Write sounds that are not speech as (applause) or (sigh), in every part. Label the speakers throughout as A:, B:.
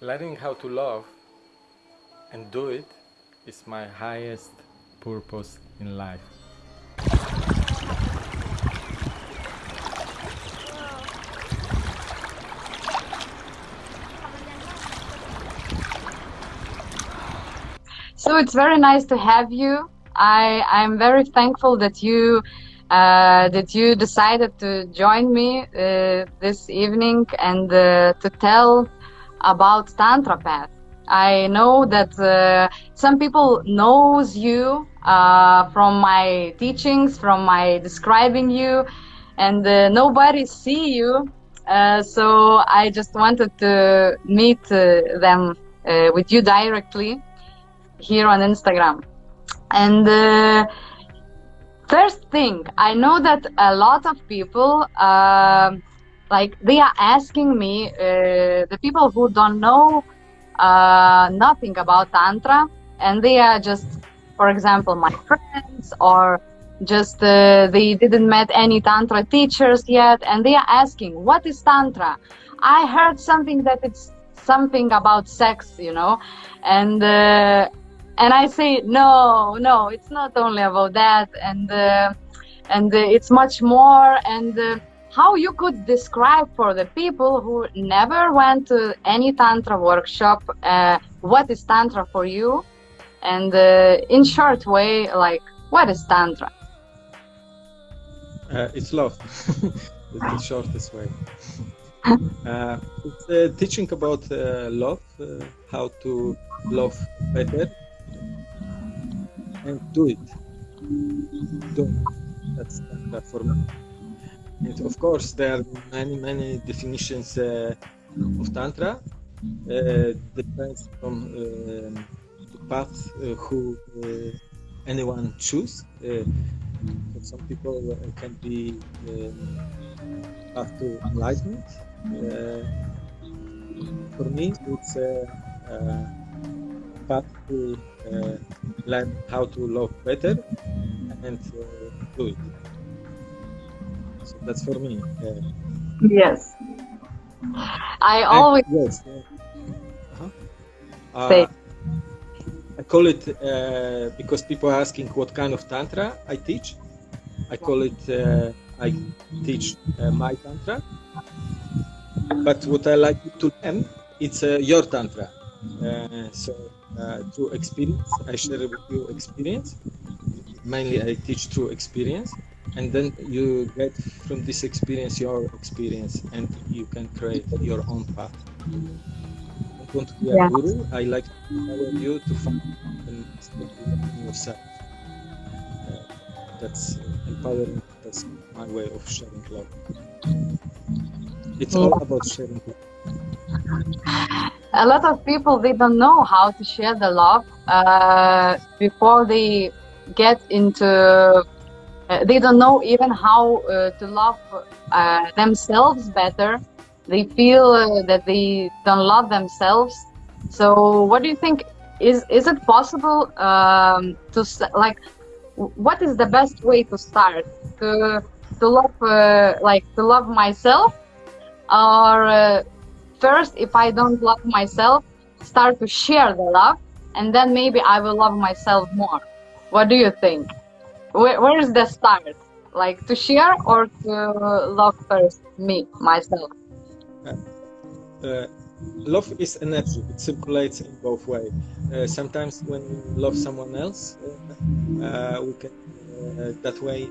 A: learning how to love and do it is my highest purpose in life.
B: So it's very nice to have you. I I'm very thankful that you uh, that you decided to join me uh, this evening and uh, to tell about Tantra Path. I know that uh, some people knows you uh, from my teachings, from my describing you, and uh, nobody see you. so I just wanted to meet them with you directly here on Instagram. And uh, first thing, I know that a lot of people, uh, like they are asking me, uh, the people who don't know uh, nothing about Tantra, and they are just, for example, my friends or just uh, they didn't met any tantra teachers yet and they are asking what is tantra i heard something that it's something about sex you know and uh, and I say no, no, it's not only about that, and uh, and uh, it's much more. And how you could describe for the people who never went to any tantra workshop, uh, what is tantra for you, and uh, in short way, like what is tantra?
C: Uh, it's love. (laughs) it's the shortest way. (laughs) it's teaching about love, how to love better and do it. Do it. That's that for me. And of course, there are many, many definitions uh, of Tantra. Uh, depends from uh, the path uh, who uh, anyone choose. Uh, for some people, it can be um, path to enlightenment. for me, it's a path to learn how to love better and do it. That's for me.
B: yes. I always.
C: yes. Uh-huh. Uh, I call it uh, because people are asking what kind of tantra I teach. I call it uh, I teach uh, my tantra. But what I like to learn, it's your tantra. so uh, through experience. I share with you experience. Mainly, I teach through experience, and then you get from this experience your experience, and you can create your own path. I don't want to be a guru. I like to you to find yourself. Uh, that's empowering. That's my way of sharing love. It's all about sharing love
B: a lot of people they don't know how to share the love uh, before they get into uh, they don't know even how uh, to love uh, themselves better. They feel uh, that they don't love themselves. So what do you think? Is is it possible um, to like what is the best way to start? To to love uh, like to love myself? Or first, if I don't love myself, start to share the love, and then maybe I will love myself more. What do you think? Where, where is the start? Like to share or to love first me, myself?
C: Uh, uh, love is energy. It circulates in both ways. Uh, sometimes when we love someone else, uh, uh, we can uh, that way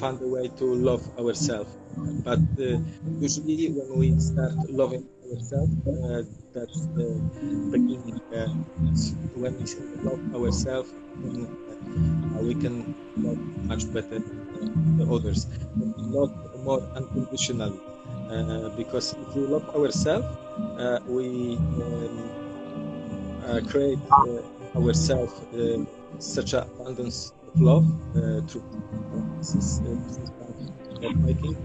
C: find a way to love ourselves. But usually, when we start loving ourselves, uh, that's the beginning. Uh, when we love ourselves, uh, we can love much better the others, not more unconditionally. Uh, because if we love ourselves, uh, we um, create ourselves such an abundance of love through this is, of making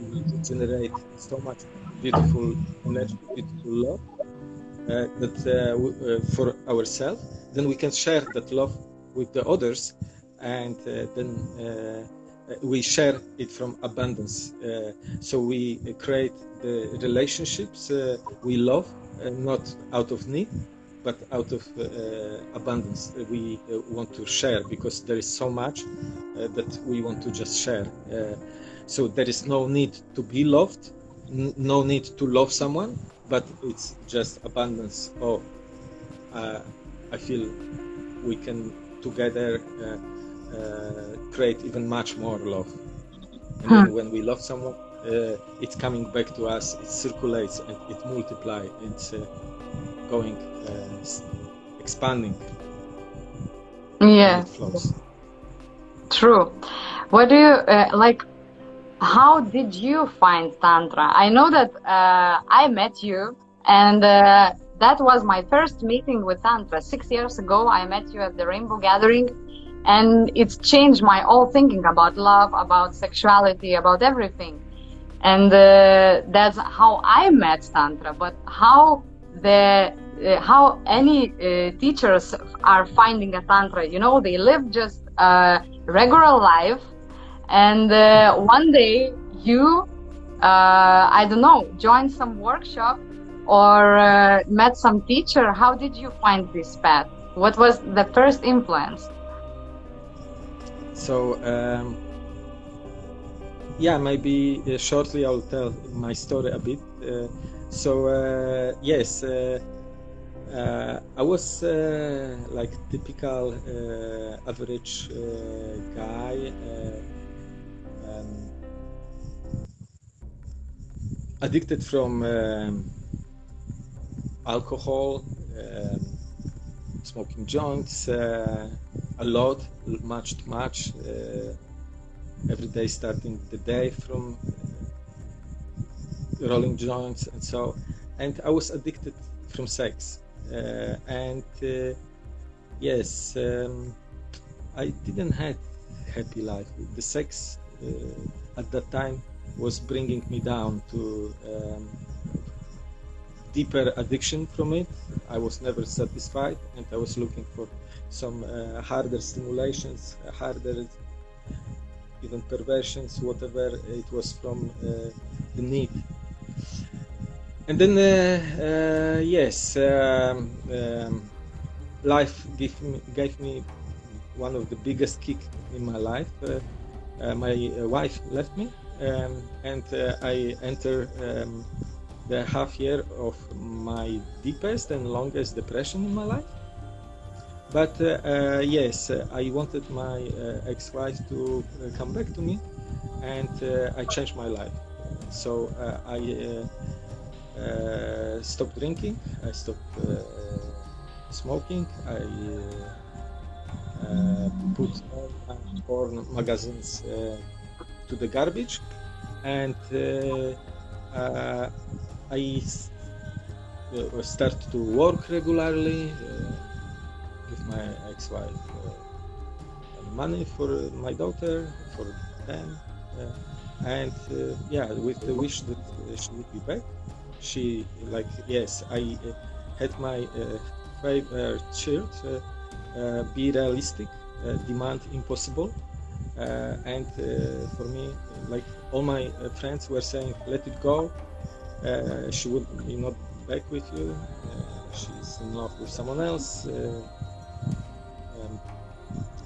C: we generate so much beautiful energy, beautiful love uh, that uh, uh, for ourselves. Then we can share that love with the others, and uh, then uh, we share it from abundance. Uh, so we create the relationships uh, we love, uh, not out of need, but out of abundance. We want to share because there is so much that we want to just share. so there is no need to be loved, no need to love someone, but it's just abundance. Oh, I feel we can together uh, uh, create even much more love. And then when we love someone, uh, it's coming back to us. It circulates and it multiplies. It's going, expanding.
B: Yeah. True. What do you like? How did you find tantra? I know that uh, i met you and uh, that was my first meeting with tantra. Six years ago i met you at the rainbow gathering and it's changed my whole thinking about love about sexuality about everything. And uh, that's how i met tantra but how the uh, how any uh, teachers are finding a tantra you know they live just a regular life and uh, one day you uh, i don't know joined some workshop or uh, met some teacher. How did you find this path? What was the first influence?
C: So um, yeah maybe uh, shortly i'll tell my story a bit. Uh, so uh, yes I was like typical average guy um, addicted from um, alcohol, um, smoking joints, uh, a lot, much too much. Uh, every day, starting the day from uh, rolling joints and so. And I was addicted from sex, uh, and uh, yes, um, I didn't have happy life. The sex at that time was bringing me down to um, deeper addiction from it. I was never satisfied, and I was looking for some uh, harder stimulations, harder even perversions, whatever it was from uh, the need. And then, uh, uh yes, um, um, life gave me, gave me one of the biggest kick in my life. Uh, my uh, wife left me, um, and uh, I enter um, the half year of my deepest and longest depression in my life. But yes, I wanted my ex-wife to come back to me, and I changed my life. So I uh, stopped drinking, I stopped uh, smoking, I uh, put porn magazines uh, to the garbage. And uh, I start to work regularly with my ex-wife money for my daughter for them and uh, yeah with the wish that uh, she would be back. She like yes i uh, had my favorite shirt uh, be realistic, uh, demand impossible. Uh, and for me, like all my friends were saying, let it go. she would be not back with you. she's in love with someone else. Um,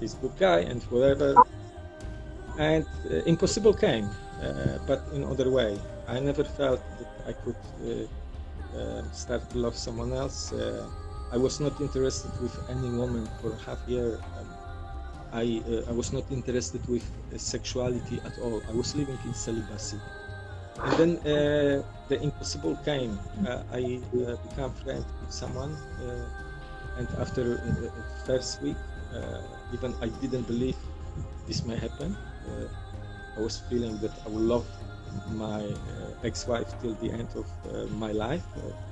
C: he's good guy and whatever. And impossible came, but in other way. I never felt that I could uh, uh, start to love someone else. I was not interested with any woman for half year. I uh, I was not interested with uh, sexuality at all. I was living in celibacy. And then uh, the impossible came. Uh, I uh, became friend with someone, and after the first week, even I didn't believe this may happen. I was feeling that I would love my ex-wife till the end of my life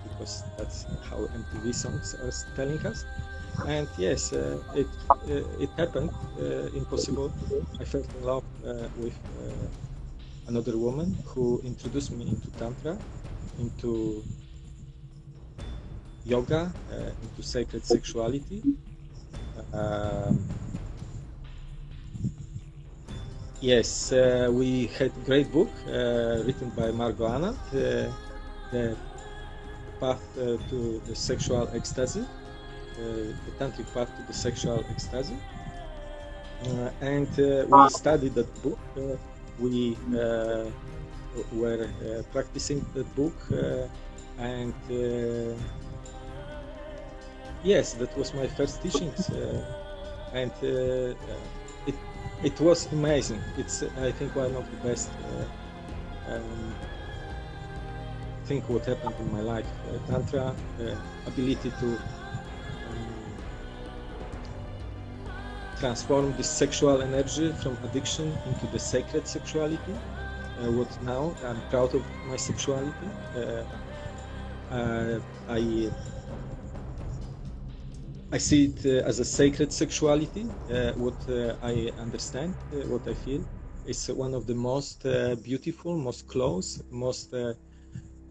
C: because that's how MTV songs are telling us. And yes, uh, it uh, it happened. Uh, impossible. I fell in love uh, with uh, another woman who introduced me into tantra, into yoga, uh, into sacred sexuality. Um, yes, uh, we had great book uh, written by Margot Anand, uh, the path uh, to the sexual ecstasy, uh, the tantric path to the sexual ecstasy, uh, and we studied that book. We were practicing that book, and yes, that was my first teachings, and it was amazing. It's I think one of the best. Uh, um, think what happened in my life. Uh, Tantra, uh, ability to um, transform this sexual energy from addiction into the sacred sexuality. Uh, what now I'm proud of my sexuality. Uh, I I see it uh, as a sacred sexuality. Uh, what uh, I understand, uh, what I feel, is one of the most uh, beautiful, most close, most uh,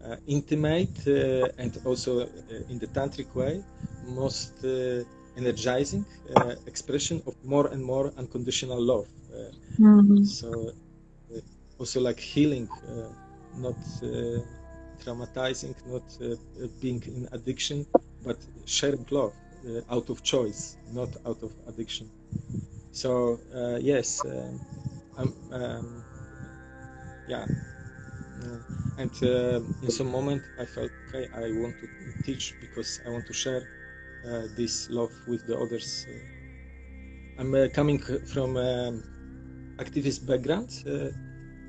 C: uh, intimate, uh, and also uh, in the tantric way, most uh, energizing uh, expression of more and more unconditional love. Uh,
B: Mhm.
C: so, uh, also like healing, uh, not uh, traumatizing, not being in addiction, but sharing love out of choice, not out of addiction. So uh, yes, um, I'm, um, yeah, uh, and uh, in some moment I felt okay. I want to teach because I want to share uh, this love with the others. Uh, I'm uh, coming from um, activist background uh,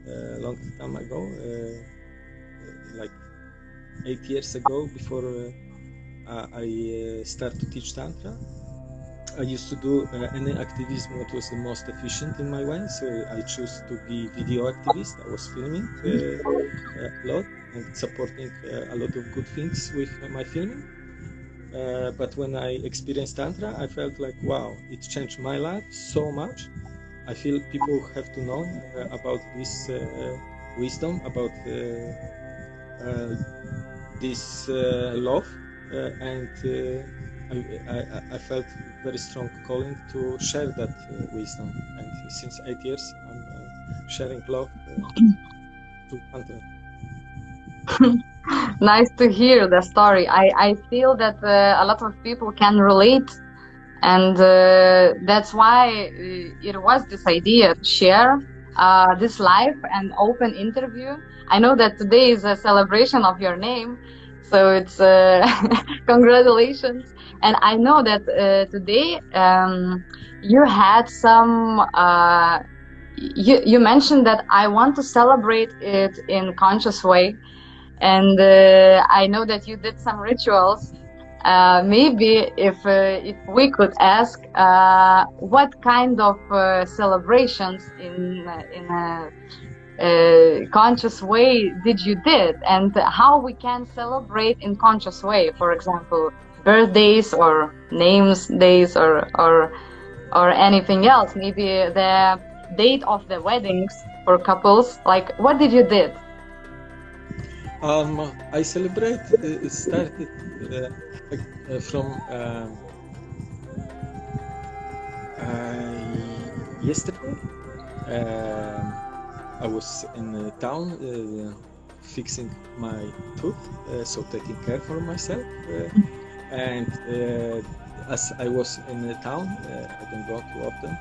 C: a long time ago, uh, like eight years ago, before uh, I uh, start to teach tantra. I used to do uh, any activism what was the most efficient in my way. So I chose to be video activist. I was filming a lot and supporting a lot of good things with my filming. But when I experienced tantra, I felt like wow, it changed my life so much. I feel people have to know about this wisdom, about this love, and uh, I, I, I felt very strong calling to share that uh, wisdom. And since eight years, I'm uh, sharing love uh, to Tantra. (laughs)
B: nice to hear the story. I, I feel that uh, a lot of people can relate, and uh, that's why uh, it was this idea to share uh, this live and open interview. I know that today is a celebration of your name, so it's uh, (laughs) congratulations. And I know that uh, today um, you had some. Uh, you, you mentioned that I want to celebrate it in conscious way and uh, I know that you did some rituals. Uh, maybe if uh, if we could ask, what kind of celebrations in in a, uh conscious way did you did, and how we can celebrate in conscious way? For example, birthdays or names days or or or anything else. Maybe the date of the weddings for couples. Like, what did you did?
C: Um, I celebrate. Uh, started uh, uh, from um, uh, yesterday. I was in the town uh, fixing my tooth, uh, so taking care for myself. Uh, (laughs) and uh, as I was in the town, uh, I don't go too often.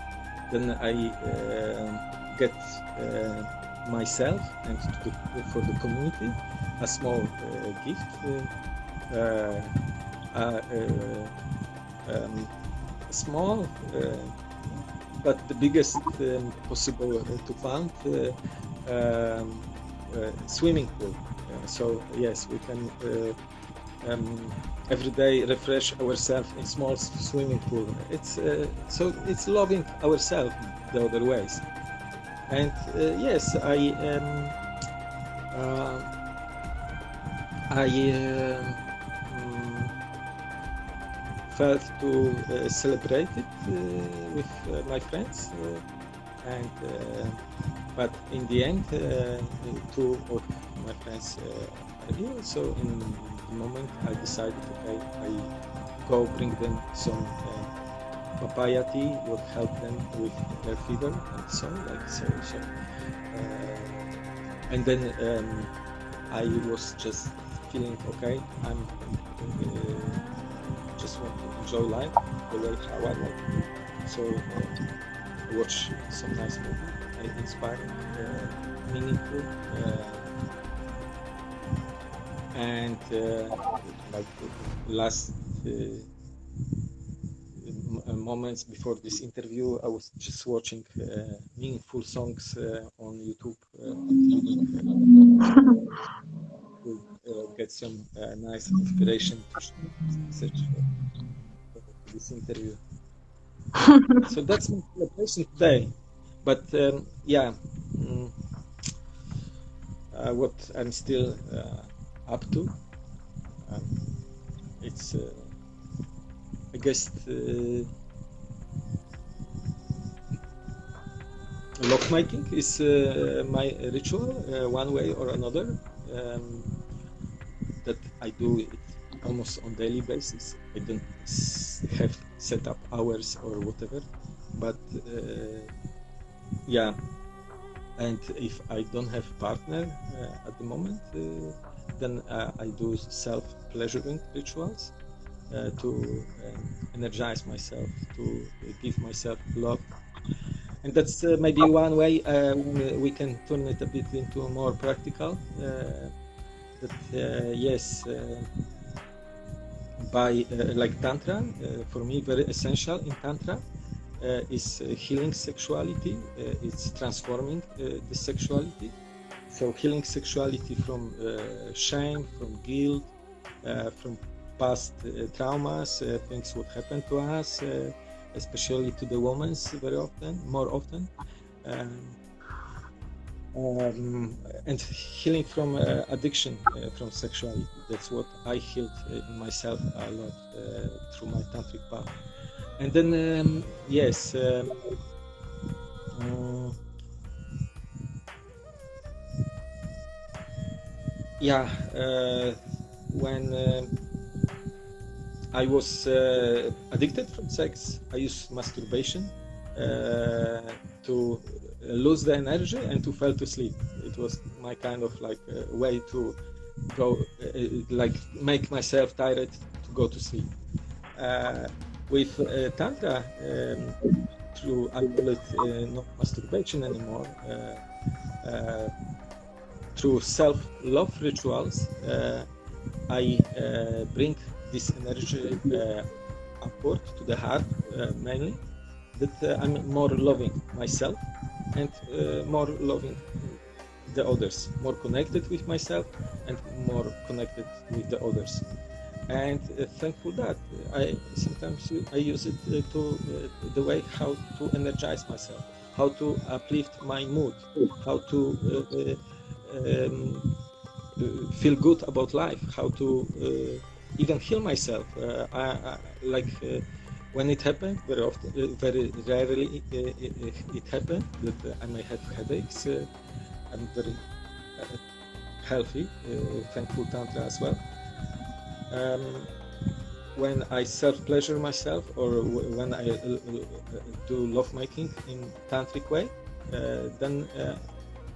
C: Then I uh, get uh, myself and to the, for the community a small uh, gift. Uh, uh, uh, um, small, uh, but the biggest um, possible uh, to find uh, um, uh, swimming pool. So yes, we can um, every day refresh ourselves in small swimming pool. It's so it's loving ourselves the other ways. And yes, I um, I um, felt to uh, celebrate it uh, with uh, my friends, uh, and uh, but in the end, uh, two of my friends are here. So in the moment, I decided, okay, I go bring them some papaya tea would help them with their fever and so like so so. And then um, I was just feeling okay. I'm just want to enjoy life I want. So uh, watch some nice movie, inspiring, uh, meaningful, uh, and uh, like last. Uh, moments before this interview, I was just watching uh, meaningful songs on YouTube (laughs) get some uh, nice inspiration to sh- search for, for this interview. (laughs) so that's my celebration today. But um, yeah, mm, uh, what I'm still uh, up to, um, it's. Uh, I guess uh, lovemaking is uh, my ritual, uh, one way or another. Um, that I do it almost on daily basis. I don't have set up hours or whatever, but uh, yeah. And if I don't have partner uh, at the moment, uh, then uh, I do self pleasuring rituals uh, to um, energize myself, to uh, give myself love. And that's uh, maybe one way uh, we can turn it a bit into more practical. That uh, yes, uh, by uh, like tantra, for me very essential in tantra is healing sexuality. It's transforming the sexuality. So healing sexuality from shame, from guilt, from past uh, traumas, uh, things what happened to us, uh, especially to the women very often, more often. Um, um, and healing from uh, addiction uh, from sexuality. That's what I healed uh, in myself a lot uh, through my tantric path. And then, um, yes, um, uh, yeah, when I was uh, addicted from sex, I used masturbation uh, to lose the energy and to fall to sleep. It was my kind of like uh, way to go, uh, like make myself tired to go to sleep. Uh, with uh, tantra, um, through I call it uh, not masturbation anymore. Uh, uh, through self-love rituals, uh, I uh, bring this energy uh, upward to the heart uh, mainly. That uh, I'm more loving myself and uh, more loving the others, more connected with myself and more connected with the others. And uh, thankful that I sometimes I use it uh, to uh, the way how to energize myself, how to uplift my mood, how to uh, um, feel good about life, how to even heal myself. I, I, like when it happened, very often, uh, very rarely uh, it, it happened that uh, I may have headaches. Uh, I'm very uh, healthy, uh, thankful tantra as well. Um, when I self pleasure myself or when I uh, uh, do lovemaking in tantric way, uh, then uh,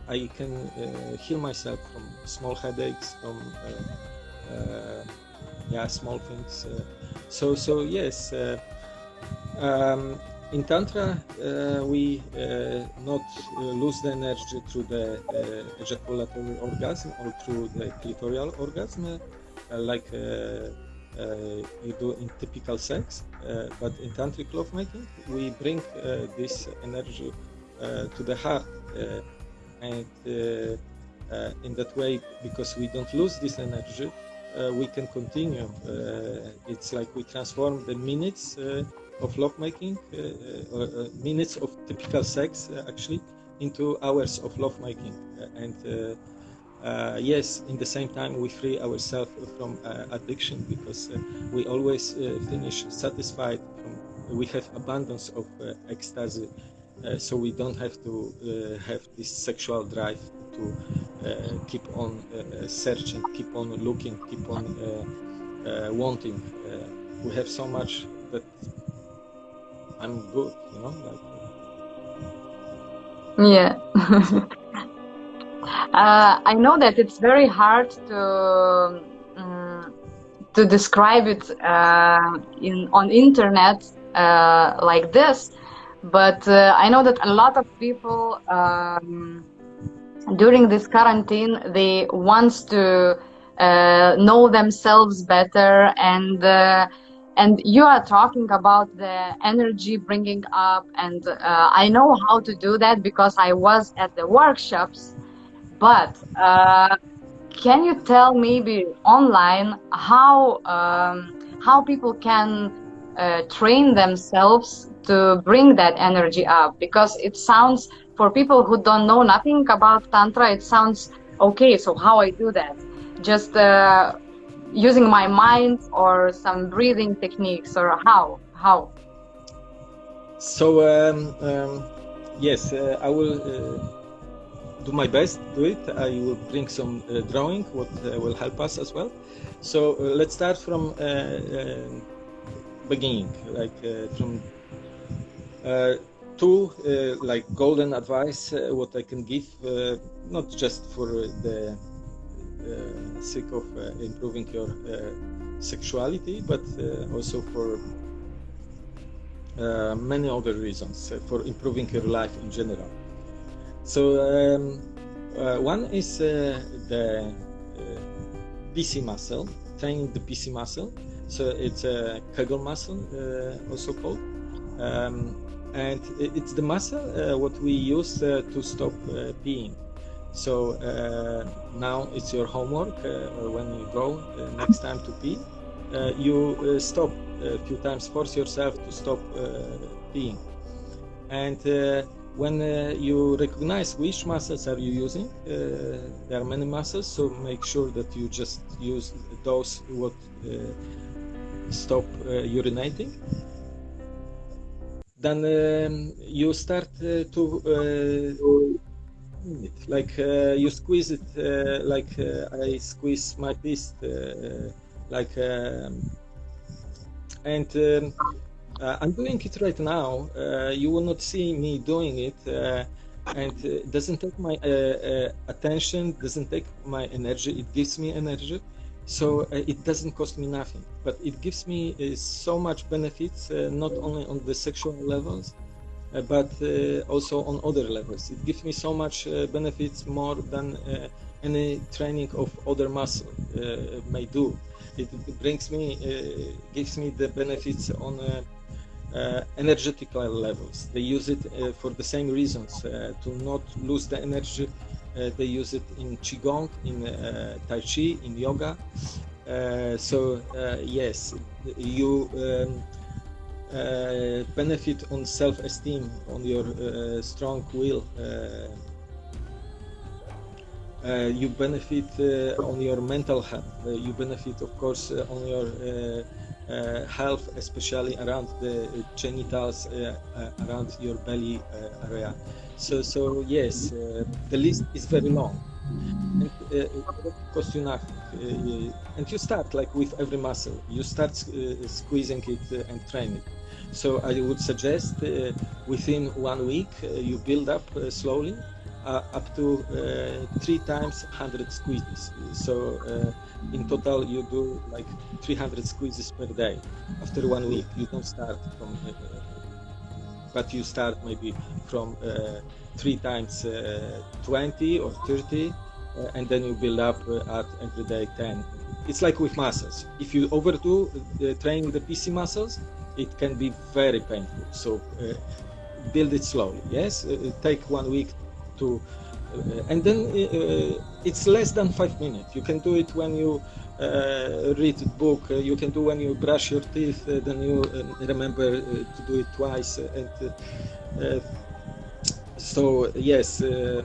C: I can uh, heal myself from small headaches, from uh, uh, yeah small things. Uh, so so yes, uh, um, in tantra uh, we uh, not uh, lose the energy through the uh, ejaculatory orgasm or through the clitoral orgasm, uh, like. Uh, you do in typical sex, but in tantric lovemaking, we bring this energy to the heart and in that way because we don't lose this energy we can continue it's like we transform the minutes of lovemaking uh, uh, uh, minutes of typical sex actually into hours of lovemaking and uh, yes in the same time we free ourselves from uh, addiction because uh, we always finish satisfied from, we have abundance of ecstasy so we don't have to have this sexual drive to keep on searching, keep on looking, keep on wanting. We have so much that I'm good, you know. Like,
B: Yeah. (laughs) Uh, I know that it's very hard to um, to describe it uh, in on internet uh, like this, but uh, I know that a lot of people um, during this quarantine they wants to uh, know themselves better and uh, and you are talking about the energy bringing up and uh, i know how to do that because i was at the workshops. But uh, can you tell maybe online how um, how people can uh, train themselves to bring that energy up? Because it sounds for people who don't know nothing about tantra it sounds okay so how i do that? Just uh, using my mind or some breathing techniques or how how
C: so um, um, yes, uh, I will uh, do my best. Do it. I will bring some uh, drawing, what uh, will help us as well. So uh, let's start from uh, beginning, like from two like golden advice. What I can give, not just for the sake of uh, improving your uh, sexuality, but uh, also for uh, many other reasons uh, for improving your life in general. So um, uh, one is uh, the uh, PC muscle, training the PC muscle. So it's a Kegel muscle, uh, also called, um, and it's the muscle uh, what we use uh, to stop uh, peeing. So uh, now it's your homework uh, when you go uh, next time to pee. You stop a few times, force yourself to stop peeing. And when uh, you recognize which muscles are you using, uh, there are many muscles, so make sure that you just use those what uh, stop urinating. Then um, you start to it. Like uh, you squeeze it, uh, like uh, I squeeze my fist, like, um, and um, I'm doing it right now. You will not see me doing it, and uh, it doesn't take my uh, uh, attention, doesn't take my energy. It gives me energy, so it doesn't cost me nothing. But it gives me so much benefits, not only on the sexual levels, but uh, also on other levels. It gives me so much uh, benefits more than uh, any training of other muscle uh, may do. It brings me, uh, gives me the benefits on uh, uh, energetical levels. They use it uh, for the same reasons uh, to not lose the energy. Uh, they use it in qigong, in uh, tai chi, in yoga. Uh, so uh, yes, you. Um, uh, benefit on self-esteem, on your uh, strong will. Uh, you benefit on your mental health. You benefit, of course, on your health, especially around the genitals, around your belly area. So, so yes, the list is very long. And uh, you nothing. And you start like with every muscle. You start uh, squeezing it and train it. So I would suggest uh, within one week uh, you build up uh, slowly up to three times 100 squeezes. So in total you do like 300 squeezes per day. After one week, you don't start from, but you start maybe from uh, three times uh, 20 or 30, uh, and then you build up at every day 10. It's like with muscles. If you overdo the training the PC muscles, it can be very painful. So uh, build it slowly. Yes, uh, take one week to, uh, and then uh, it's less than five minutes. You can do it when you uh, read a book. Uh, you can do when you brush your teeth. Uh, then you uh, remember uh, to do it twice. uh, and uh, uh, so yes. Uh,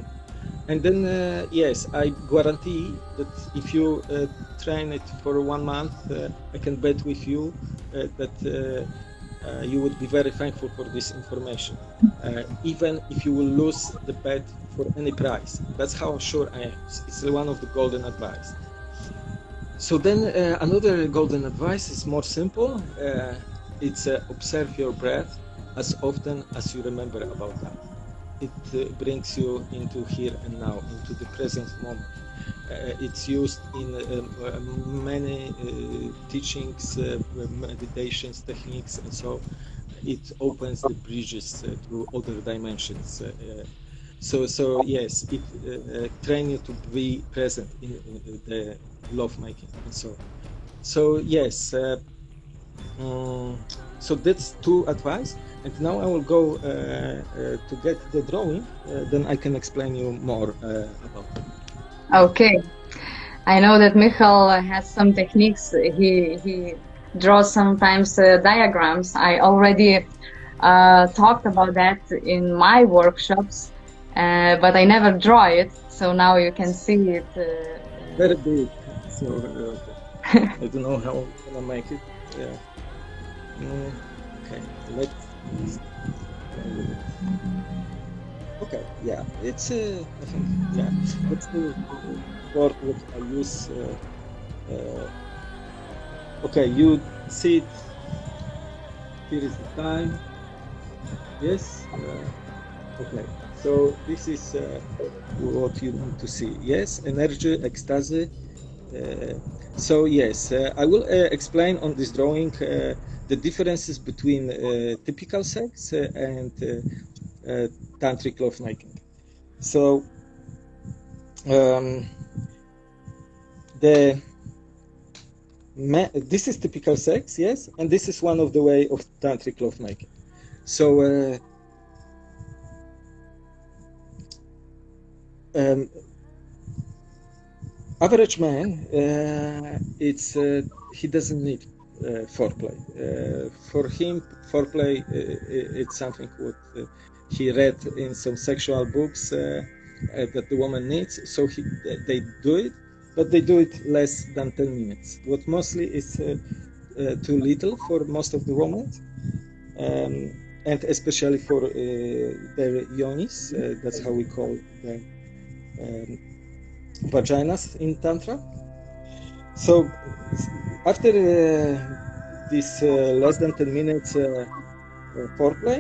C: and then, uh, yes, I guarantee that if you uh, train it for one month, uh, I can bet with you uh, that uh, uh, you would be very thankful for this information, uh, even if you will lose the bet for any price. That's how sure I am. It's one of the golden advice. So then, uh, another golden advice is more simple. Uh, it's uh, observe your breath as often as you remember about that. It uh, brings you into here and now, into the present moment. Uh, it's used in um, uh, many uh, teachings, uh, meditations, techniques, and so it opens the bridges uh, to other dimensions. so, so yes, it uh, train you to be present in, in the love making and so. So yes, um, so that's two advice. And now I will go uh, uh, to get the drawing. Uh, then I can explain you more about it.
B: Okay. I know that Michal has some techniques. He he draws sometimes uh, diagrams. I already uh, talked about that in my workshops, uh, but I never draw it. So now you can see it.
C: Very big. So (laughs) I don't know how I'm gonna make it. Yeah. Mm, okay. Let's Okay, yeah, it's uh, I think yeah, that's the word what I use. Uh, uh, okay, you see it. Here is the time. Yes. Uh, okay. So this is uh, what you need to see. Yes, energy, ecstasy. Uh, so yes, uh, I will explain on this drawing the differences between uh, typical sex uh, and uh, tantric lovemaking. So um, the this is typical sex, yes, and this is one of the way of tantric lovemaking. So uh, um, average man, uh, it's uh, he doesn't need uh, foreplay. Uh, for him, foreplay uh, it's something what he read in some sexual books that the woman needs, so he, they do it, but they do it less than 10 minutes. What mostly is too little for most of the women. Um, and especially for uh, their yonis, uh, that's how we call the um, vaginas in Tantra. So after uh, this uh, less than 10 minutes uh, foreplay,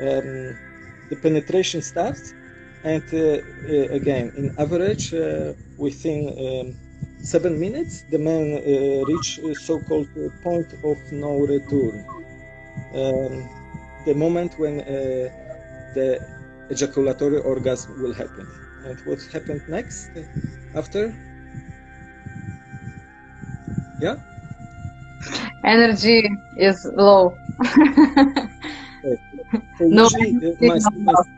C: um, the penetration starts, and again, in average, within um, seven minutes, the man uh, reach so-called point of no return. Um, the moment when uh, the ejaculatory orgasm will happen. And what happened next after? Yeah?
B: Energy is low. (laughs)
C: usually, my students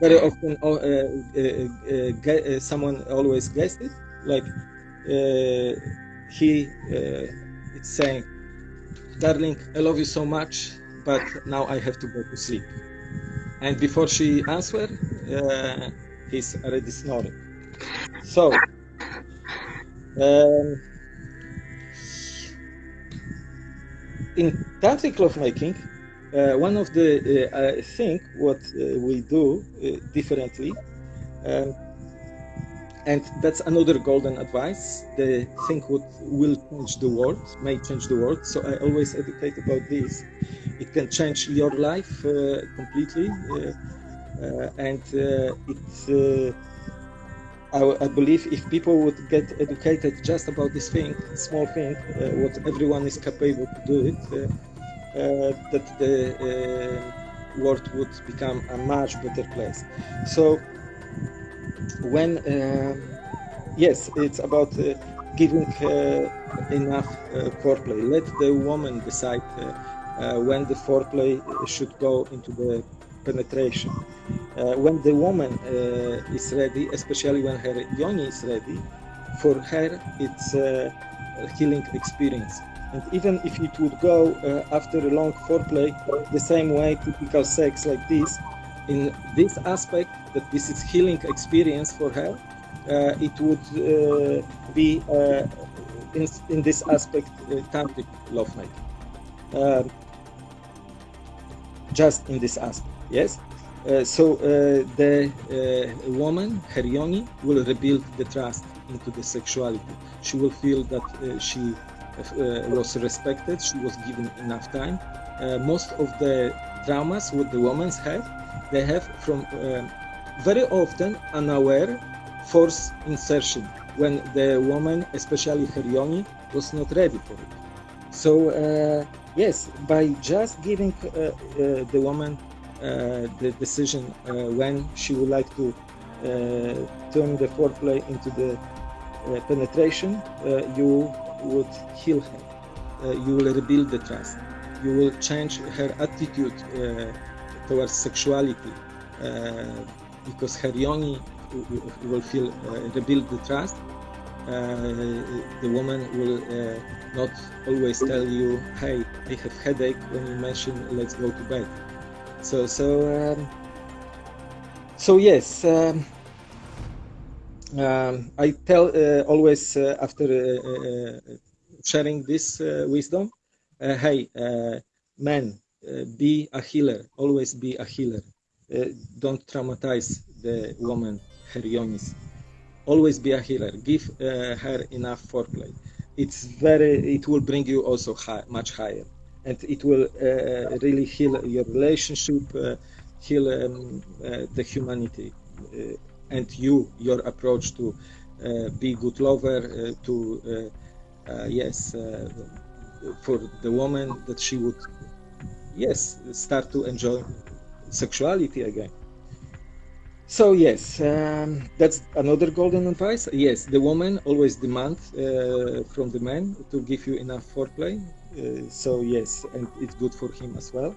C: very often uh, uh, uh someone always guessed it. Like he it's saying, "Darling, I love you so much, but now I have to go to sleep." And before she answered, he's already snoring. So. Um, in tantric lovemaking, uh, one of the uh, I think what uh, we do uh, differently, um, and that's another golden advice. The thing what will change the world may change the world. So I always educate about this. It can change your life uh, completely, uh, and it I, believe if people would get educated just about this thing, small thing, uh, what everyone is capable to do it, uh, uh that the uh, world would become a much better place. So when um, yes, it's about uh, giving enough foreplay. Let the woman decide when the foreplay should go into the penetration. Uh, when the woman uh, is ready, especially when her yoni is ready, for her it's a healing experience. And even if it would go uh, after a long foreplay, the same way typical sex like this, in this aspect that this is healing experience for her, uh, it would uh, be uh, in, in this aspect tantric lovemaking. just in this aspect. Yes. Uh, so uh, the uh, woman, her yoni, will rebuild the trust into the sexuality. She will feel that uh, she uh, was respected. She was given enough time. Uh, most of the traumas what the women have, they have from um, very often unaware force insertion when the woman, especially her yoni, was not ready for it. So uh, yes, by just giving uh, uh, the woman uh, the decision uh, when she would like to uh, turn the foreplay into the penetration, you would heal her. you will rebuild the trust. You will change her attitude towards sexuality because her yoni will feel rebuild the trust uh, the woman will uh, not always tell you, "Hey, I have headache" when you mention "Let's go to bed." So, so, um, so yes. Um, um, I tell uh, always uh, after uh, sharing this wisdom, "Hey, man, be a healer. Always be a healer. don't traumatize the woman, her yonis." always be a healer give her enough foreplay it's very it will bring you also high, much higher and it will uh, really heal your relationship uh, heal um, uh, the humanity and you your approach to uh, be good lover to yes for the woman that she would yes start to enjoy sexuality again so yes, um, that's another golden advice. Yes, the woman always demand uh, from the man to give you enough foreplay. Uh, so yes, and it's good for him as well.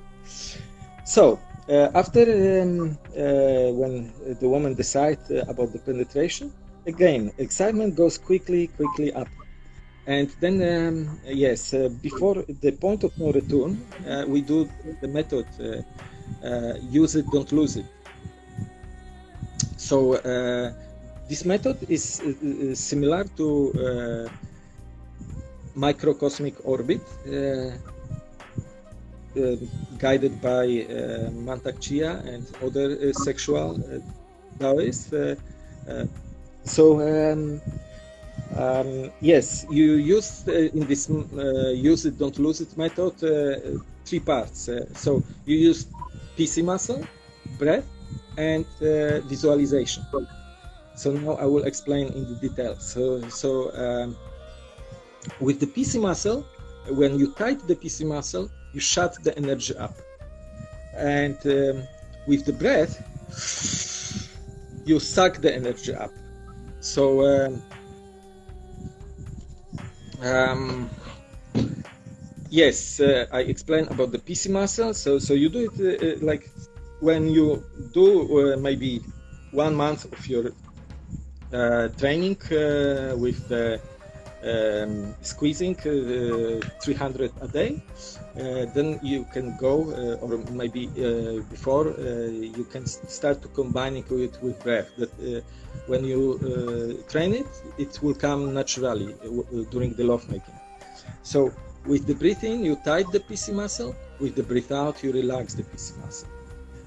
C: So uh, after um, uh, when the woman decides uh, about the penetration, again excitement goes quickly, quickly up. And then, um, yes, uh, before the point of no return, we do the method use it, don't lose it so uh, this method is uh, similar to uh, microcosmic orbit guided by Mantak Chia and other sexual Taoists. so um, um, yes, you use uh, in this uh, use it, don't lose it method uh, three parts. so you use PC muscle, breath, and uh, visualization. So now I will explain in the details. So, so um, with the PC muscle, when you tight the PC muscle, you shut the energy up. And um, with the breath, you suck the energy up. So um, um, yes, uh, I explained about the PC muscle. So so you do it uh, uh like when you do uh, maybe one month of your uh, training uh, with the um, squeezing uh, 300 a day, uh, then you can go, uh, or maybe before you can start to combining it with breath. That when you train it, it will come naturally during the lovemaking. So with the breathing, you tight the PC muscle. With the breath out, you relax the PC muscle.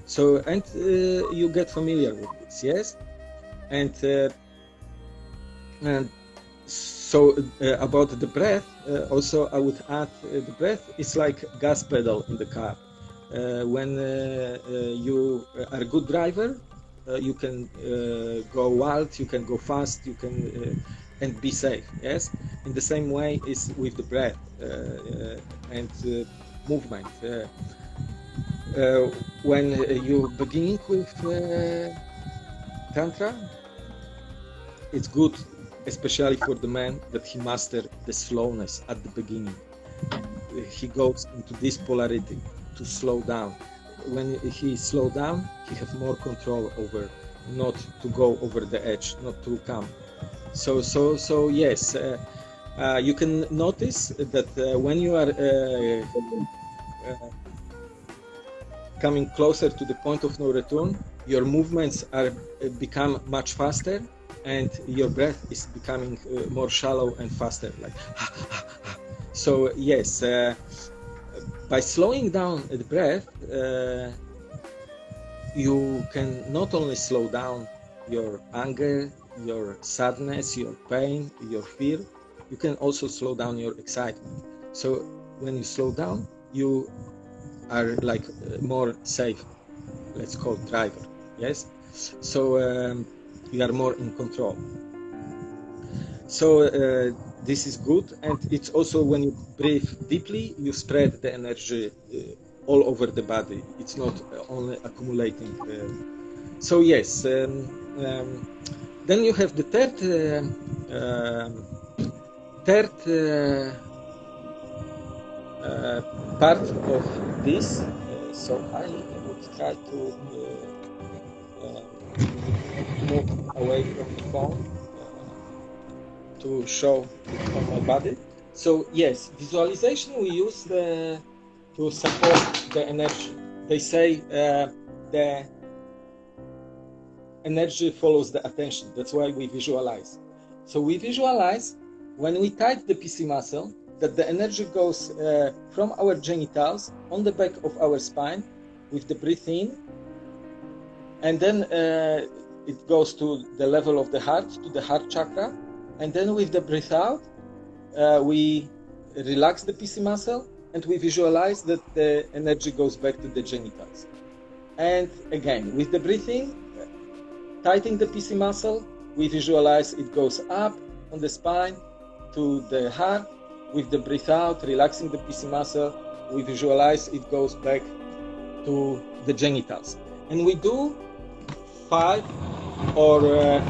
C: So, and uh, you get familiar with this, yes? And, uh, and so uh, about the breath, uh, also I would add uh, the breath is like gas pedal in the car. Uh, when you are a good driver, you can go wild, you can go fast, you can and be safe. Yes, in the same way is with the breath and movement uh, when you beginning with uh, tantra it's good especially for the man that he mastered the slowness at the beginning. He goes into this polarity to slow down. When he slow down he have more control over not to go over the edge not to come. So so so yes uh, uh, you can notice that uh, when you are uh, uh, coming closer to the point of no return, your movements are uh, become much faster, and your breath is becoming uh, more shallow and faster. Like, so yes, uh, by slowing down the breath, uh, you can not only slow down your anger, your sadness, your pain, your fear, you can also slow down your excitement. So when you slow down, you are like uh, more safe. Let's call driver. Yes. So um, you are more in control. So uh, this is good, and it's also when you breathe deeply, you spread the energy uh, all over the body. It's not only accumulating. Uh, so yes. Um, um, then you have the third uh, um, third uh, uh, part of this. Uh, so I would try to move away from the phone to show on my body. So yes, visualization we use the, to support the energy. They say uh, the energy follows the attention. That's why we visualize. So we visualize when we tighten the PC muscle that the energy goes uh, from our genitals on the back of our spine with the breath in, and then uh, it goes to the level of the heart, to the heart chakra, and then with the breath out, uh, we relax the PC muscle and we visualize that the energy goes back to the genitals. And again, with the breathing, tightening the PC muscle, we visualize it goes up on the spine to the heart. With the breath out, relaxing the PC muscle, we visualize it goes back to the genitals. And we do five or uh,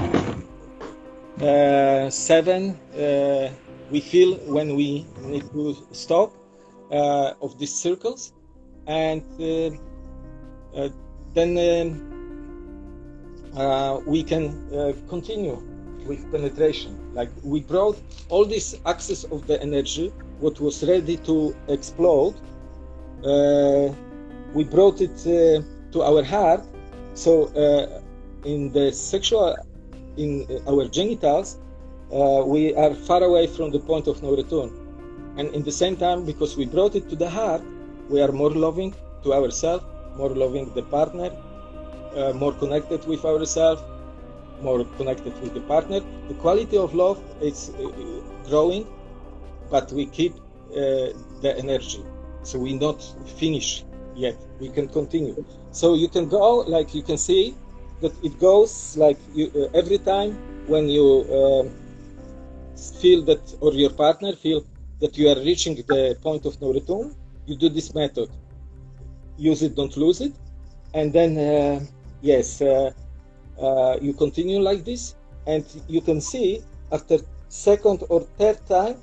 C: uh, seven uh, we feel when we need to stop uh, of these circles. And uh, uh, then um, we can continue with penetration. Like we brought all this access of the energy what was ready to explode we brought it to our heart. So in the sexual in our genitals uh, we are far away from the point of no return. And in the same time because we brought it to the heart we are more loving to ourselves more loving the partner uh, more connected with ourselves more connected with the partner. The quality of love is uh, growing but we keep uh, the energy. So we not finish yet. We can continue. So you can go like you can see that it goes like you, uh, every time when you uh, feel that or your partner feel that you are reaching the point of no return you do this method. Use it don't lose it. And then uh, yes uh, uh, you continue like this and you can see after second or third time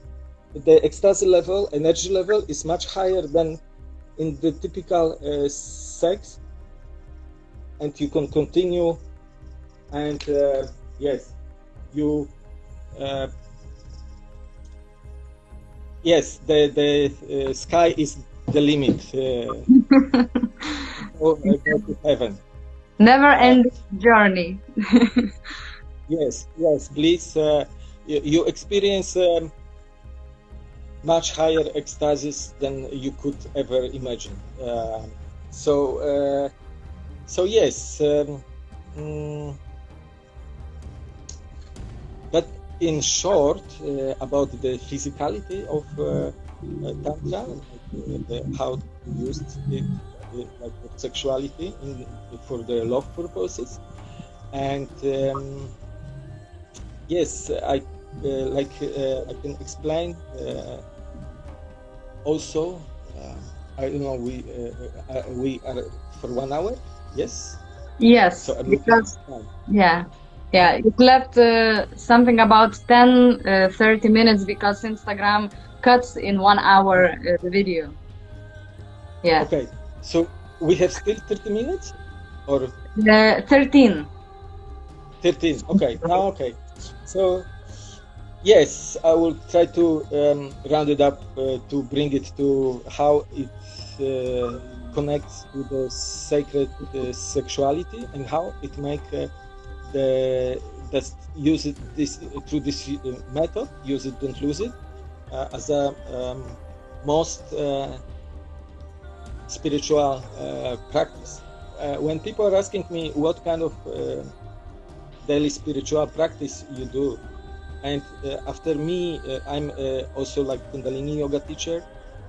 C: the ecstasy level energy level is much higher than in the typical uh, sex and you can continue. And uh, yes you uh, yes the the uh, sky is the limit uh, to heaven.
B: Never end journey. (laughs)
C: Yes yes please uh, you, you, experience um, much higher ecstasies than you could ever imagine. So uh, so yes, um, mm, but in short, uh, about the physicality of uh, uh tantra, the, how to use it like sexuality in, for the love purposes, and um, yes, I uh, like uh, I can explain also. I don't know. We we are for one hour Yes.
B: Yes, so because yeah, yeah, it left uh, something about 10, uh, 30 minutes because Instagram cuts in one hour uh, the video. Yeah.
C: Okay, so we have still 30 minutes, or
B: uh, 13.
C: 13. Okay. Now, okay. So yes, I will try to um, round it up uh, to bring it to how it uh, connects to the sacred uh, sexuality and how it make uh, the best use it this through this uh, method use it don't lose it as a um, most spiritual practice when people are asking me what kind of daily spiritual practice you do and uh, after me, uh, I'm uh, also like Kundalini yoga teacher.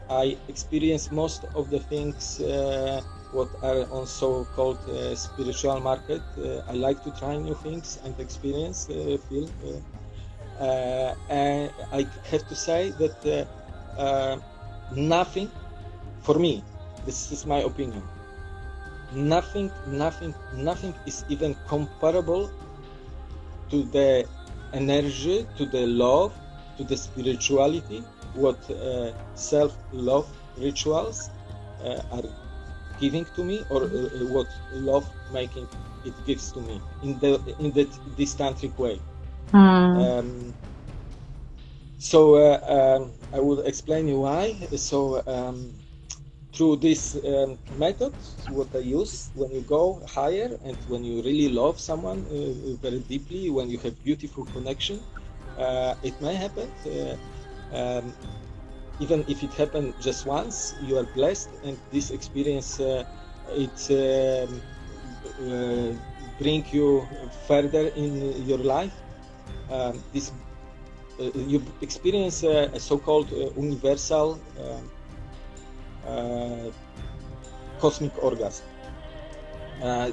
C: I experience most of the things uh, what are on so-called uh, spiritual market. Uh, I like to try new things and experience, uh, feel. Uh, uh, and I have to say that nothing, for me, this is my opinion. Nothing, nothing, nothing is even comparable to the energy, to the love, to the spirituality, what uh, self-love rituals uh, are giving to me, or uh, what love making it gives to me in the in that this tantric way.
B: Hmm.
C: Um, so uh, um, I will explain you why. So um, through this um, method, what I use when you go higher and when you really love someone uh, very deeply, when you have beautiful connection, uh, it may happen. Uh, um, even if it happened just once, you are blessed, and this experience uh, it um, uh, bring you further in your life. Um, this uh, you experience uh, a so-called uh, universal um, uh, cosmic orgasm.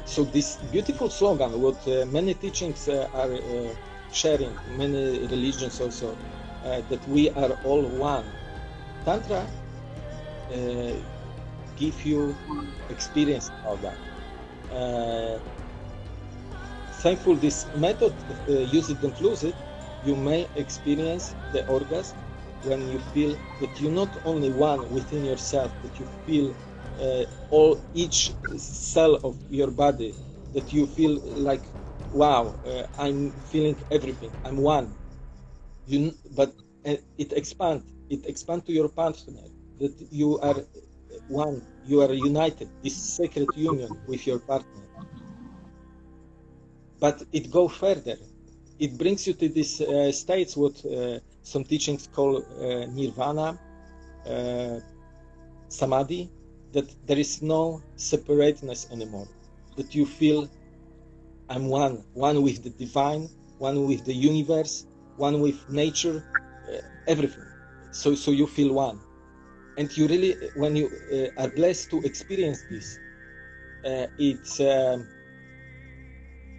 C: So this beautiful slogan, what many teachings are sharing, many religions also, that we are all one. Tantra uh, give you experience of that. Uh, thankful this method, uh, use it and lose it, you may experience the orgasm when you feel that you're not only one within yourself, that you feel uh, all each cell of your body, that you feel like, wow, uh, I'm feeling everything. I'm one. You, but uh, it expand. It expand to your partner. That you are one. You are united. This sacred union with your partner. But it go further. It brings you to these uh, states what uh, some teachings call uh, nirvana, uh, samadhi, that there is no separateness anymore. That you feel I'm one, one with the divine, one with the universe, one with nature, uh, everything. So, so you feel one, and you really, when you uh, are blessed to experience this, uh, it's. Um,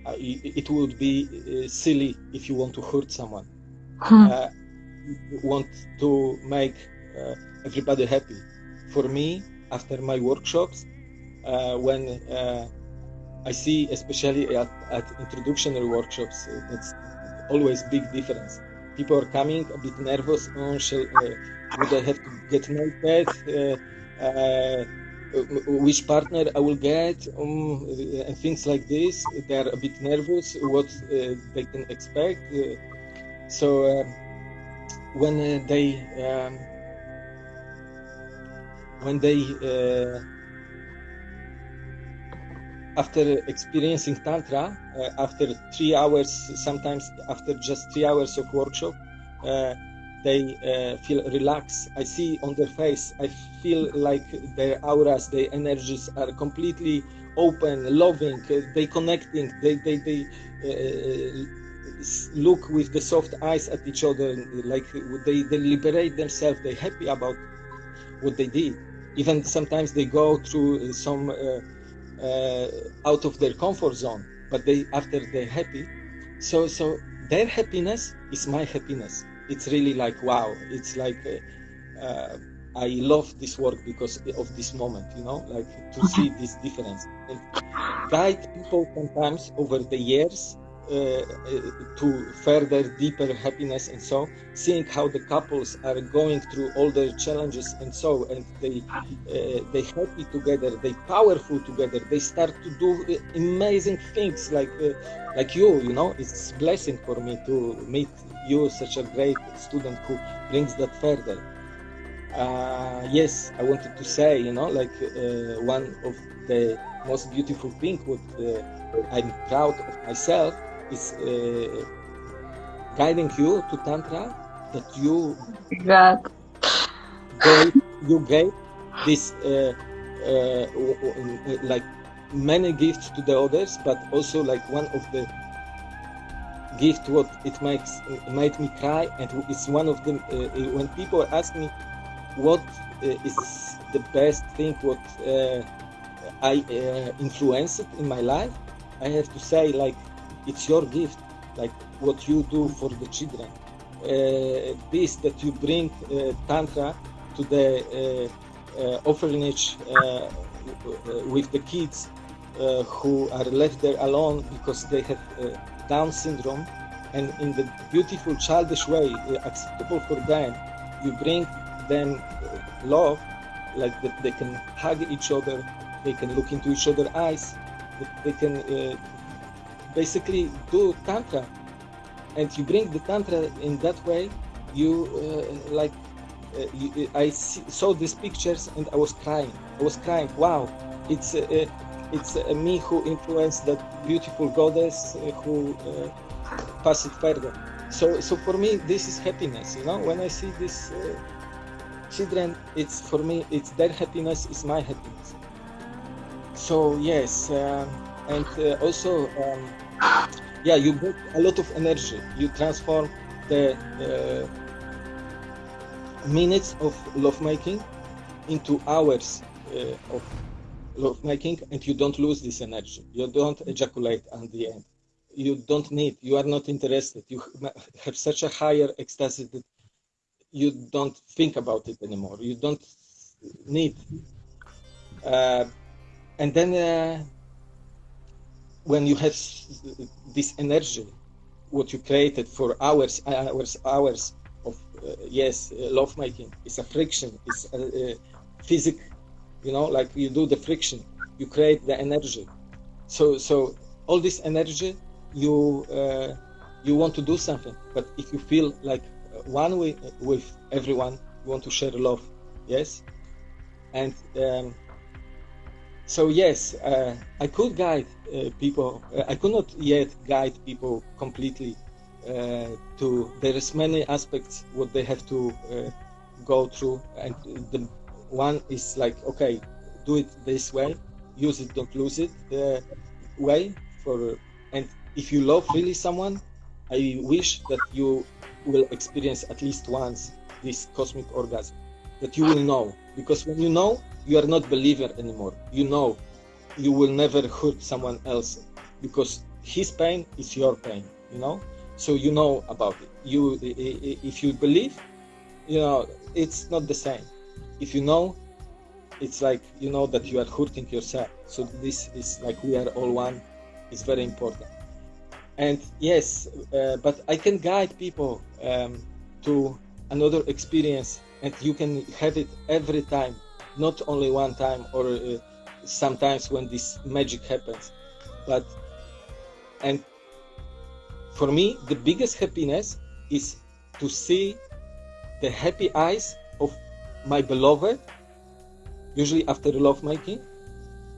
C: uh, it, would be uh, silly if you want to hurt someone
B: Hmm.
C: uh, want to make uh, everybody happy. For me, after my workshops, uh, when uh, I see, especially at, at introductory workshops, that's always big difference. People are coming a bit nervous. Oh, shall, uh, would I have to get naked? Uh, uh, which partner I will get, um, and things like this. They are a bit nervous. What uh, they can expect. Uh, so when uh, they um, when they uh, after experiencing tantra uh, after three hours sometimes after just three hours of workshop uh, they uh, feel relaxed. I see on their face i feel like their auras their energies are completely open loving uh, they connecting they they, they uh, look with the soft eyes at each other like they, they liberate themselves they're happy about what they did. Even sometimes they go through some uh, out of their comfort zone but they after they're happy. So so their happiness is my happiness. It's really like wow it's like uh, uh, i love this work because of this moment you know like to see this difference. And guide people sometimes over the years uh, uh, to further deeper happiness and so seeing how the couples are going through all their challenges and so and they uh, they happy together they powerful together they start to do uh, amazing things like uh, like you you know? It's blessing for me to meet you such a great student who brings that further. Uh, yes i wanted to say you know like uh, one of the most beautiful thing what uh, i'm proud of myself is uh, guiding you to tantra that you gave you gave this uh, uh, like many gifts to the others but also like one of the gift what it makes made me cry and it's one of them uh, when people ask me what uh, is the best thing what uh, i uh, influenced in my life? I have to say like it's your gift like what you do for the children. This that you bring uh, tantra to the uh, uh, orphanage with the kids uh, who are left there alone because they have uh, Down syndrome, and in the beautiful childish way, uh, acceptable for them, you bring them love, like that they can hug each other, they can look into each other's eyes, they can basically do tantra, and you bring the tantra in that way. You uh, like uh, you, I see, saw these pictures and I was crying. I was crying. Wow, it's uh, it's me who influenced that beautiful goddess uh, who uh, passed it further. So so for me this is happiness. You know, when I see these uh, children, it's for me it's their happiness is my happiness. So yes, um, and also um, yeah, you get a lot of energy. You transform the uh, minutes of lovemaking into hours uh, of lovemaking, and you don't lose this energy. You don't ejaculate at the end. You don't need. You are not interested. You (laughs) have such a higher ecstasy that you don't think about it anymore. You don't need. Uh, and then uh, when you have this energy, what you created for hours, hours, hours of uh, yes, uh, love making, it's a friction, it's a, uh physic, you know, like you do the friction, you create the energy. So, so all this energy, you uh, you want to do something, but if you feel like uh, one way with everyone, you want to share love, yes, and. Um, so yes, uh, I could guide uh, people. Uh, I could not yet guide people completely uh, to. There is many aspects what they have to uh, go through, and the one is like, okay, do it this way, use it, don't lose it. The way for, and if you love really someone, I wish that you will experience at least once this cosmic orgasm, that you will know, because when you know, you are not believer anymore. You know, you will never hurt someone else because his pain is your pain. You know, so you know about it. You, if you believe, you know, it's not the same. If you know, it's like you know that you are hurting yourself. So this is like we are all one. it's very important. And yes, uh, but I can guide people um, to another experience, and you can have it every time, not only one time or uh, sometimes when this magic happens. But and for me, the biggest happiness is to see the happy eyes of my beloved, usually after the lovemaking,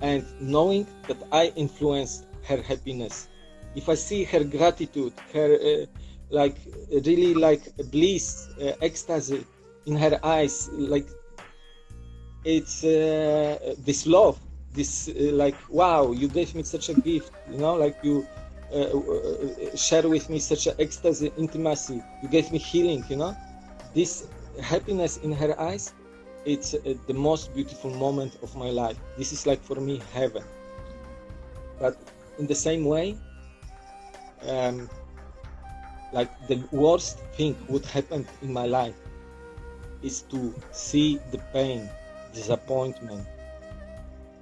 C: and knowing that I influenced her happiness. If I see her gratitude, her uh, like really like bliss, uh, ecstasy in her eyes, like it's uh, this love, this uh, like wow, you gave me such a gift, you know, like you uh, uh, share with me such an ecstasy, intimacy. You gave me healing, you know. This happiness in her eyes, it's uh, the most beautiful moment of my life. This is like for me heaven. But in the same way, um, like the worst thing would happen in my life is to see the pain, disappointment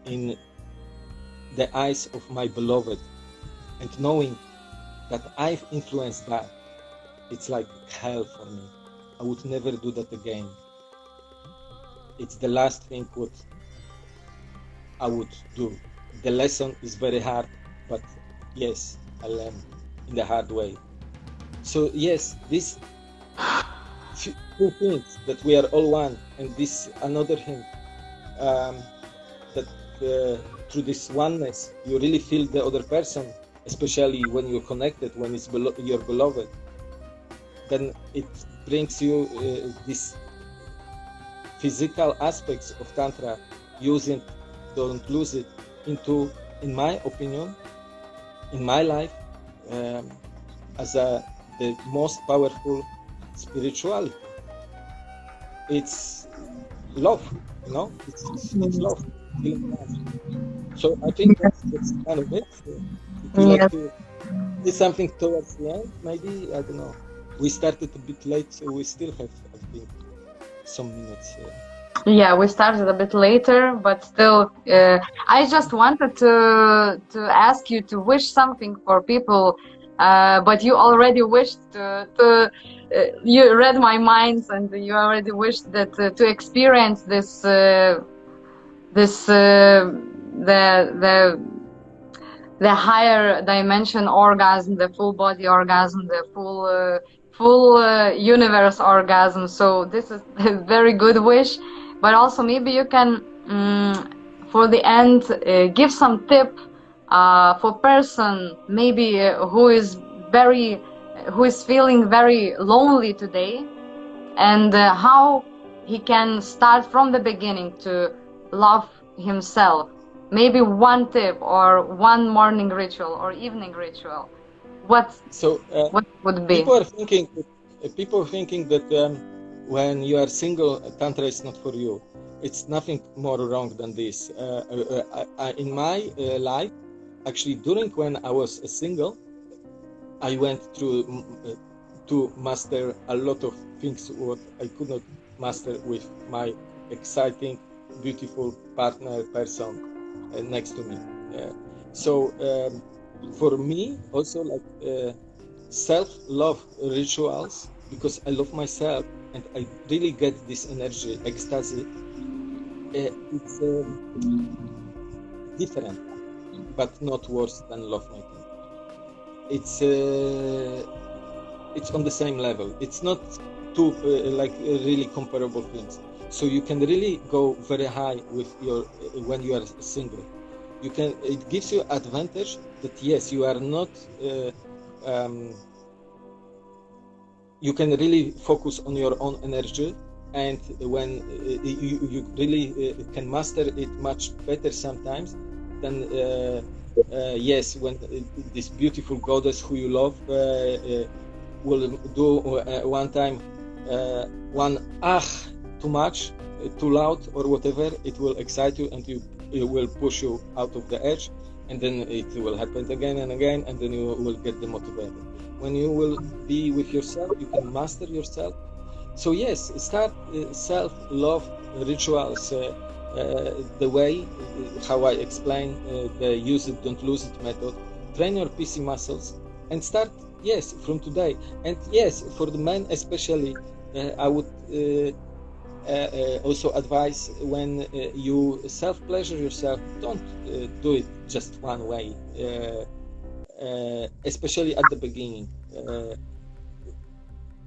C: in the eyes of my beloved and knowing that I've influenced that, it's like hell for me. I would never do that again. It's the last thing what I would do. The lesson is very hard, but yes, I learned in the hard way. So yes, this two things that we are all one, and this another thing um, that uh, through this oneness you really feel the other person, especially when you're connected, when it's belo- your beloved. Then it brings you uh, this physical aspects of tantra, using don't lose it into, in my opinion, in my life, um, as a the most powerful spirituality. It's love, you know. It's, it's love. So I think that's, that's kind of it. If you like to say something towards the end, maybe I don't know. We started a bit late, so we still have I think some minutes. Uh,
B: Yeah, we started a bit later, but still, uh, I just wanted to to ask you to wish something for people, uh, but you already wished to, to uh, you read my mind and you already wished that uh, to experience this uh, this uh, the the the higher dimension orgasm, the full body orgasm, the full uh, full uh, universe orgasm. So this is (laughs) a very good wish, but also maybe you can mm, for the end uh, give some tip uh, for person maybe uh, who is very who is feeling very lonely today and uh, how he can start from the beginning to love himself. Maybe one tip or one morning ritual or evening ritual. What
C: so uh,
B: what would be?
C: people are thinking people are thinking that um, when you are single tantra is not for you. It's nothing more wrong than this. Uh, uh, uh, I, in my uh, life actually during when i was a single i went through uh, to master a lot of things what i could not master with my exciting beautiful partner person uh, next to me uh, so um, for me also like uh, self-love rituals because I love myself and I really get this energy, ecstasy. Uh, it's um, different, but not worse than love making. It's uh, it's on the same level. It's not two uh, like really comparable things. So you can really go very high with your when you are single. You can. It gives you advantage that yes, you are not. Uh, um, you can really focus on your own energy and when uh, you, you really uh, can master it much better sometimes than uh, uh, yes when uh, this beautiful goddess who you love will do one time one ah too much uh, too loud or whatever it will excite you and you it will push you out of the edge and then it will happen again and again and then you will get demotivated. When you will be with yourself you can master yourself. So yes start uh, self love rituals uh, uh, the way how i explain uh, the use it don't lose it method. Train your pc muscles and start yes from today. And yes for the men especially i would also advise when uh, you self pleasure yourself don't uh, do it just one way uh, uh, especially at the beginning. Uh,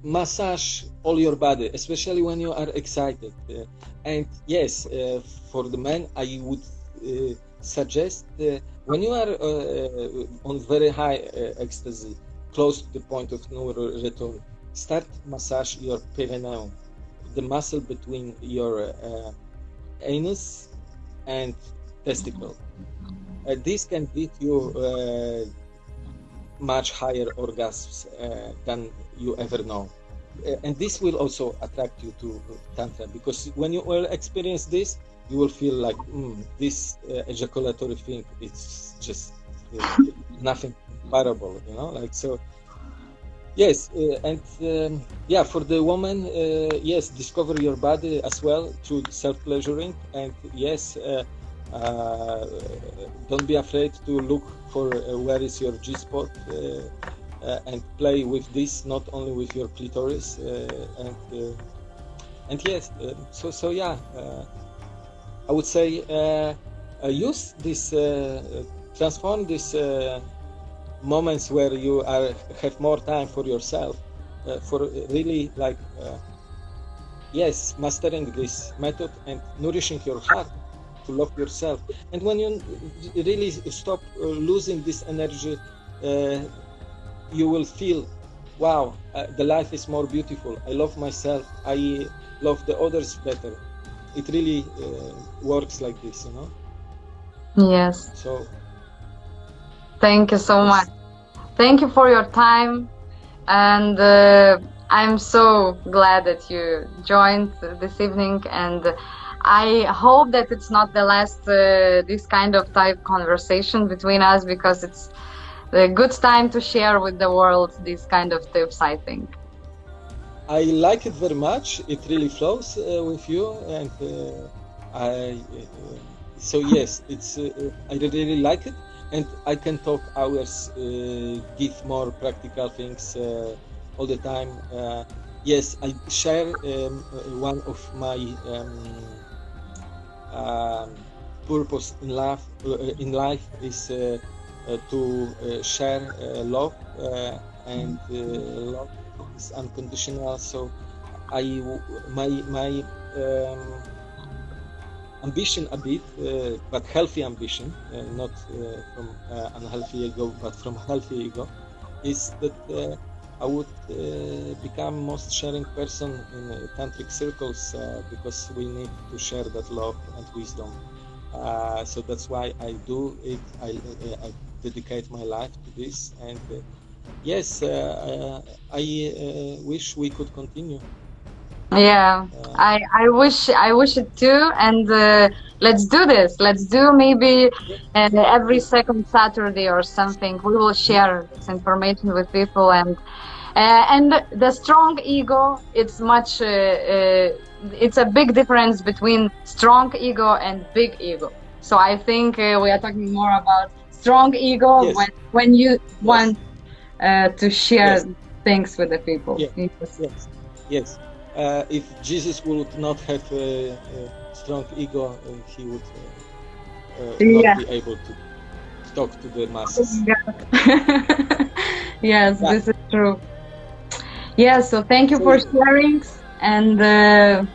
C: massage all your body, especially when you are excited. Uh, and yes, uh, for the men, I would uh, suggest uh, when you are uh, on very high uh, ecstasy, close to the point of no return, start massage your perineum, the muscle between your uh, anus and testicle. Uh, this can give you uh, much higher orgasms uh, than you ever know. Uh, and this will also attract you to Tantra because when you will experience this, you will feel like mm, this uh, ejaculatory thing, it's just nothing comparable, you know, like so. Yes, uh, and um, yeah, for the woman, uh, yes, discover your body as well through self pleasuring, and yes, uh, uh, don't be afraid to look for uh, where is your G spot uh, and play with this, not only with your clitoris, and and yes, so so yeah, I would say use this, transform this. Uh, moments where you are have more time for yourself uh, for really like uh, yes mastering this method and nourishing your heart to love yourself. And when you really stop uh, losing this energy uh, you will feel wow uh, the life is more beautiful. I love myself. I love the others better. It really uh, works like this you know?
B: Yes.
C: So
B: thank you so much thank you for your time and uh, I'm so glad that you joined this evening and I hope that it's not the last uh, this kind of type conversation between us because it's a good time to share with the world these kind of tips I think.
C: I like it very much. It really flows uh, with you, and uh, I. Uh, so yes, it's. Uh, I really like it, and I can talk hours, uh, give more practical things uh, all the time. yes, I share um, one of my um, um, purpose in life. in life is to share love and love is unconditional. So I my my um, ambition a bit, uh, but healthy ambition, uh, not uh, from uh, unhealthy ego, but from healthy ego, is that uh, I would uh, become most sharing person in tantric circles because we need to share that love and wisdom. so that's why I do it. I, I dedicate my life to this and yes, uh, uh, I uh, wish we could continue.
B: Yeah, I I wish I wish it too, and let's do this. Let's do maybe every second Saturday or something. We will share this information with people and. Uh, and the strong ego it's much uh, uh, it's a big difference between strong ego and big ego so i think we are talking more about strong ego yes. when when you want uh, to share yes. things with the people.
C: Yes, yes, yes. Uh, if Jesus would not have a, a strong ego, uh, he would uh, uh, not be able to talk to the masses. (laughs)
B: yes, yeah. this is true. Yeah, so thank you so, for sharing and uh,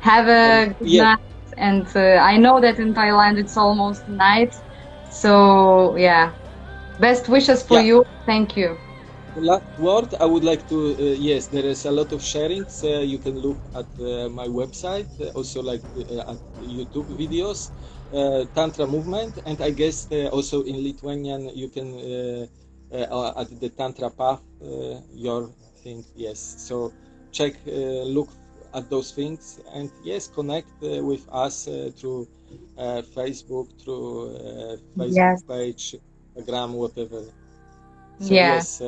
B: have a good yeah. night. And I know that in Thailand it's almost night. So, yeah, best wishes for yeah. you. Thank you
C: last word i would like to uh, yes there is a lot of sharings uh, you can look at uh, my website uh, also like uh, at youtube videos uh, tantra movement and i guess also in lithuanian you can at the tantra path your thing yes so check look at those things and yes connect with us through facebook through facebook yes. page instagram whatever
B: so, yeah. yes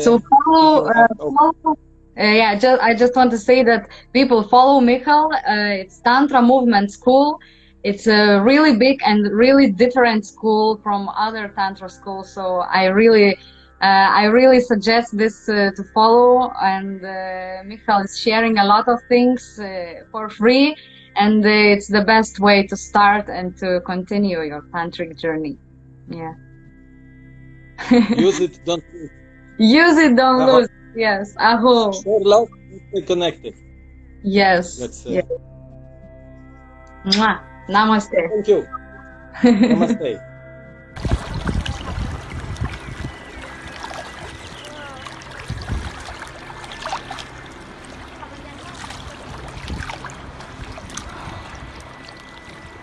B: so follow, uh, follow uh, yeah, just, I just want to say that people follow Michal. Uh, it's Tantra Movement School. It's a really big and really different school from other Tantra schools. So I really, uh, I really suggest this uh, to follow. And uh, Michal is sharing a lot of things uh, for free, and it's the best way to start and to continue your tantric journey. Yeah.
C: Use it, don't.
B: Use it, don't uh-huh. lose. Yes, aho.
C: Share love, stay connected.
B: Yes. That's it. Yes. Mwah. Namaste.
C: Thank you. (laughs) Namaste.